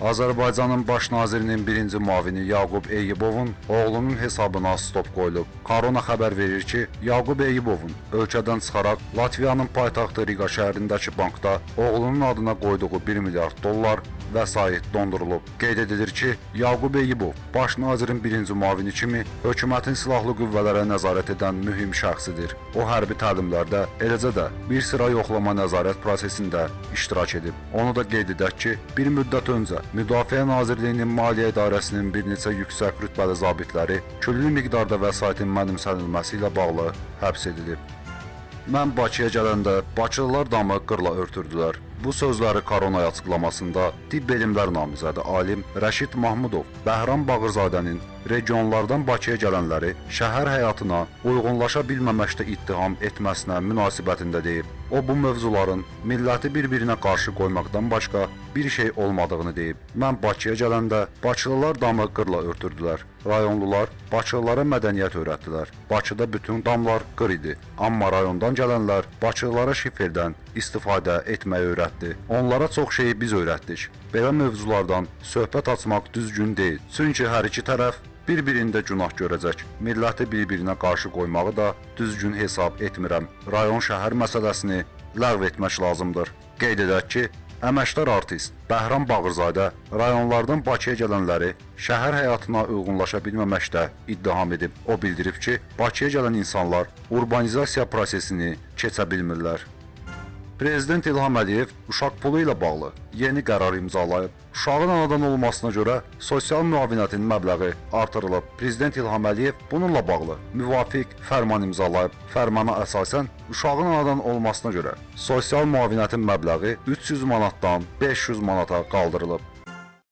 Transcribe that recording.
Azərbaycanın baş nazirinin birinci müavini Yaqub Eyyubovun oğlunun hesabına stop qoyulub. Korona xəbər verir ki, Yaqub Eyyubovun ölkədən çıxaraq Latviyanın paytaxtı Riga şəhərindəki bankda oğlunun adına qoyduğu 1 milyard dollar vəsait dondurulub. Qeyd edilir ki, Yaqub Eyyubov baş nazirin birinci müavini kimi hökumətin silahlı qüvvələrə nəzarət edən mühüm şəxsidir. O hərbi təlimlərdə, eləcə də bir sıra yoxlama nəzarət prosesində iştirak edib. Onu da qeyd edək ki, bir müddət öncə Müdafiə Nazirliyinin Maliyyə İdarəsinin bir neçə yüksək rütbəli zabitləri küllü miqdarda vəsaitin mənimsənilməsi ilə bağlı həbs edilib. Mən Bakıya gələndə Bakılılar damı qırla örtürdülər. Bu sözləri koronaya açıqlamasında tibb elmlər namizədi alim Rəşid Mahmudov Bəhram Bağırzadənin regionlardan Bakıya gələnləri şəhər həyatına uyğunlaşa bilməməkdə ittiham etməsinə münasibətində deyib. O bu mövzuların milləti bir-birinə qarşı qoymaqdan başqa bir şey olmadığını deyib. Mən Bakıya gələndə Bakılılar damı qırla örtürdülər. Rayonlular Bakılılara mədəniyyət öyrətdilər. Bakıda bütün damlar qır idi. Amma rayondan gələnlər Bakılılara şiferdən istifadə etməyi öyrətdi. Onlara çox şeyi biz öyrətdik. Belə mövzulardan söhbət açmaq düzgün deyil. Çünki hər iki tərəf bir-birində günah görəcək. Milləti bir-birinə qarşı qoymağı da düzgün hesab etmirəm. Rayon şəhər məsələsini ləğv etmək lazımdır. Qeyd edək ki, əməkdar artist Bəhram Bağırzadə rayonlardan Bakıya gələnləri şəhər həyatına uyğunlaşa bilməməkdə ittiham edib. O bildirib ki, Bakıya gələn insanlar urbanizasiya prosesini keçə bilmirlər. Prezident İlham Əliyev uşaq pulu ilə bağlı yeni qərar imzalayıb. Uşağın anadan olmasına görə sosial müavinətin məbləği artırılıb. Prezident İlham Əliyev bununla bağlı müvafiq fərman imzalayıb. Fərmana əsasən uşağın anadan olmasına görə sosial müavinətin məbləği 300 manatdan 500 manata qaldırılıb.